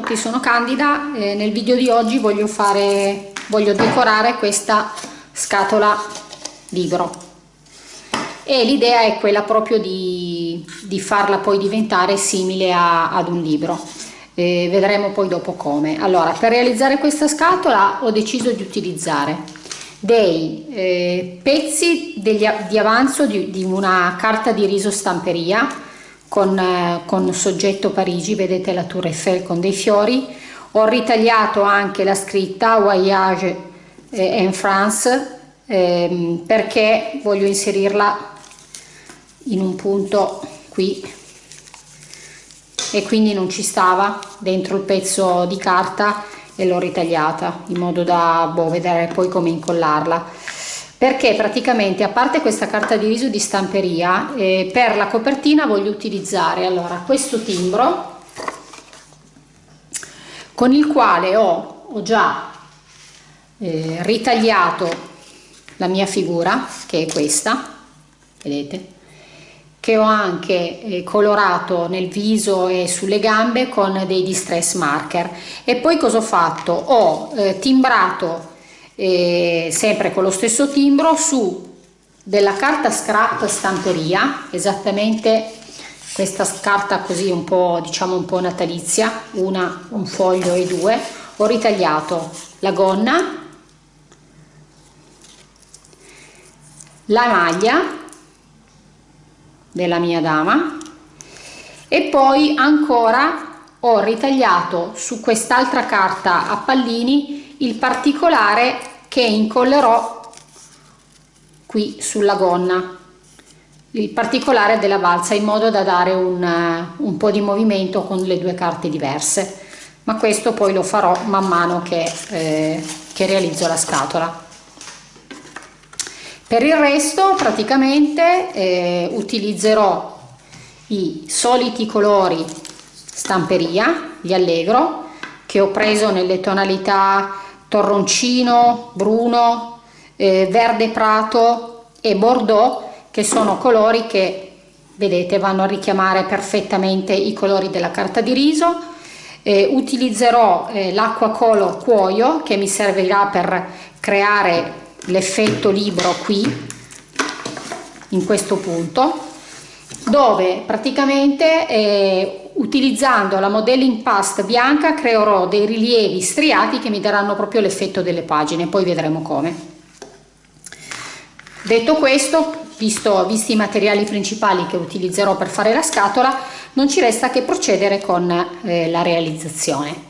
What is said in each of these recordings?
Tutti, sono Candida e nel video di oggi voglio, fare, voglio decorare questa scatola libro e l'idea è quella proprio di, di, farla poi diventare simile a, ad un libro. E vedremo poi dopo come. Allora, per realizzare questa scatola ho deciso di utilizzare dei eh, pezzi degli, di avanzo di, di una carta di riso stamperia con, eh, con soggetto Parigi, vedete la Tour Eiffel con dei fiori, ho ritagliato anche la scritta Voyage eh, en France ehm, perché voglio inserirla in un punto qui. E quindi non ci stava dentro il pezzo di carta e l'ho ritagliata in modo da boh, vedere poi come incollarla perché praticamente a parte questa carta di riso di stamperia eh, per la copertina voglio utilizzare allora questo timbro con il quale ho, ho già eh, ritagliato la mia figura che è questa vedete? Che ho anche eh, colorato nel viso e sulle gambe con dei distress marker. E poi cosa ho fatto? Ho eh, timbrato eh, sempre con lo stesso timbro su della carta scrap stamperia esattamente questa carta così un po' diciamo un po' natalizia una un foglio e due ho ritagliato la gonna la maglia della mia dama e poi ancora ho ritagliato su quest'altra carta a pallini il particolare che incollerò qui sulla gonna. Il particolare della balza in modo da dare un, eh, un po' di movimento con le due carte diverse. Ma questo poi lo farò man mano che, eh, che realizzo la scatola. Per il resto praticamente eh, utilizzerò i soliti colori stamperia gli allegro che ho preso nelle tonalità torroncino, bruno, eh, verde prato e bordeaux che sono colori che vedete vanno a richiamare perfettamente i colori della carta di riso. Eh, utilizzerò eh, l'acqua color cuoio che mi servirà per creare l'effetto libro qui in questo punto dove praticamente eh, utilizzando la modelling past bianca creerò dei rilievi striati che mi daranno proprio l'effetto delle pagine poi vedremo come. Detto questo visto, visti i materiali principali che utilizzerò per fare la scatola non ci resta che procedere con eh, la realizzazione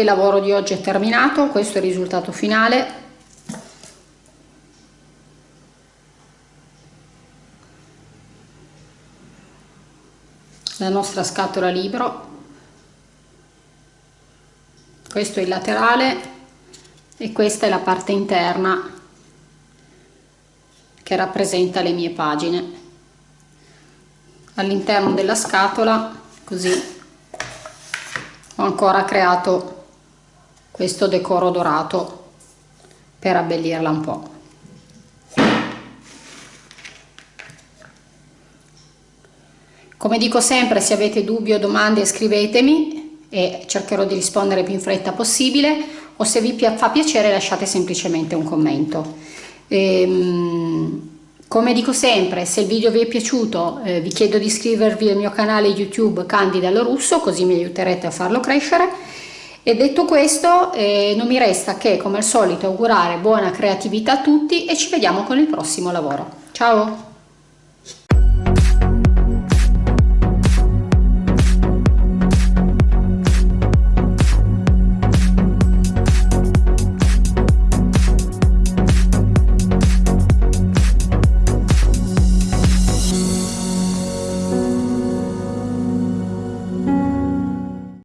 anche il lavoro di oggi è terminato questo è il risultato finale. La nostra scatola libro. Questo è il laterale e questa è la parte interna che rappresenta le mie pagine. All'interno della scatola così ho ancora creato questo decoro dorato per abbellirla un po' come dico sempre se avete dubbi o domande scrivetemi e cercherò di rispondere più in fretta possibile o se vi fa piacere lasciate semplicemente un commento ehm, come dico sempre, se il video vi è piaciuto eh, vi chiedo di iscrivervi al mio canale YouTube Candida Lo Russo, così mi aiuterete a farlo crescere. E detto questo, eh, non mi resta che, come al solito, augurare buona creatività a tutti e ci vediamo con il prossimo lavoro. Ciao!